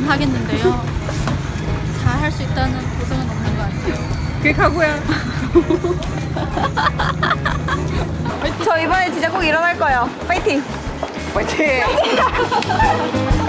보긴 하겠는데요. 잘 할 수 있다는 보장은 없는 것 같아요. 그게 각오야. 저 이번에 진짜 꼭 일어날 거예요. 파이팅! 파이팅!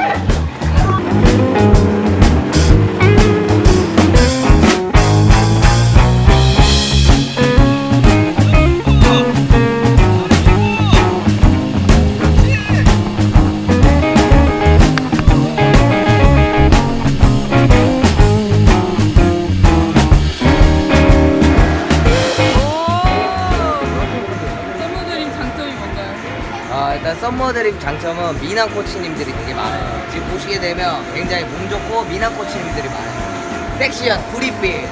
썸머드림 장점은 미남 코치님들이 되게 많아요. 지금 보시게 되면 굉장히 몸 좋고 미남 코치님들이 많아요. 섹시한 구릿빛.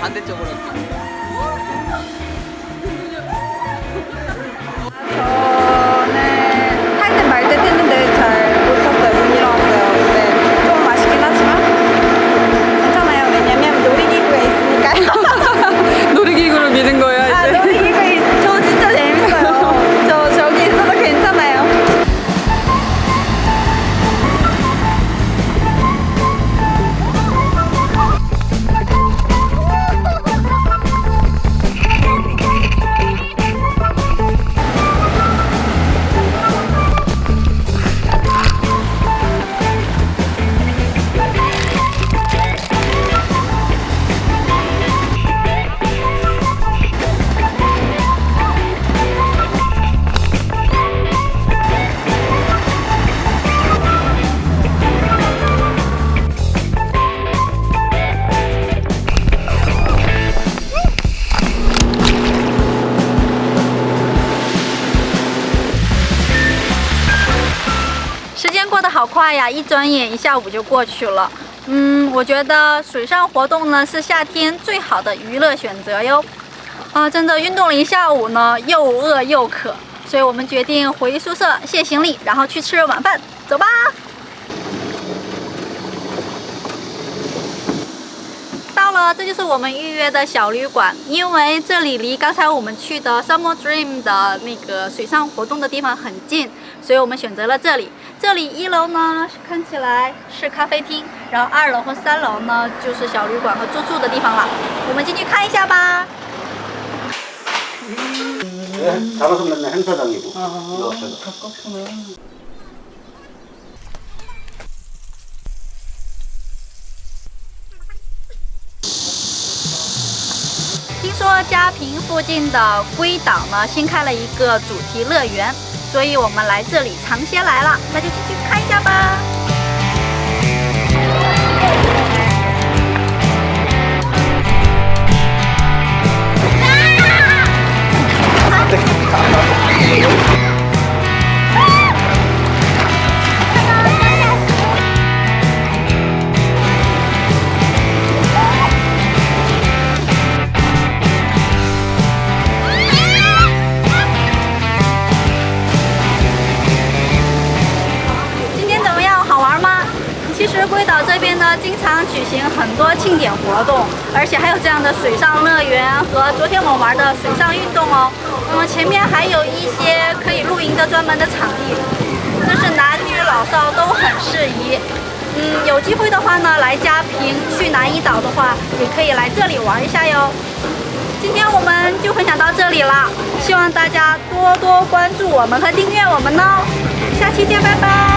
반대쪽으로. 好快呀，一转眼一下午就过去了。嗯，我觉得水上活动呢是夏天最好的娱乐选择哟。啊，真的运动了一下午呢，又饿又渴，所以我们决定回宿舍卸行李，然后去吃晚饭。走吧。到了，这就是我们预约的小旅馆。因为这里离刚才我们去的 Summer Dream 的那个水上活动的地方很近，所以我们选择了这里。这里一楼呢看起来是咖啡厅，然后二楼和三楼呢就是小旅馆和住宿的地方了。我们进去看一下吧。听说嘉平附近的归档呢新开了一个主题乐园。所以我们来这里尝鲜来了，那就进去看一下吧。实龟岛这边呢，经常举行很多庆典活动，而且还有这样的水上乐园和昨天我们玩的水上运动哦。那么前面还有一些可以露营的专门的场地，就是男女老少都很适宜。嗯，有机会的话呢，来嘉平去南一岛的话，也可以来这里玩一下哟。今天我们就分享到这里了，希望大家多多关注我们和订阅我们哦。下期见，拜拜。